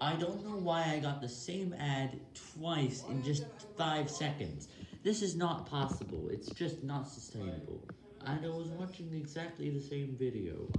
I don't know why I got the same ad twice in just 5 seconds. This is not possible, it's just not sustainable. And I was watching exactly the same video.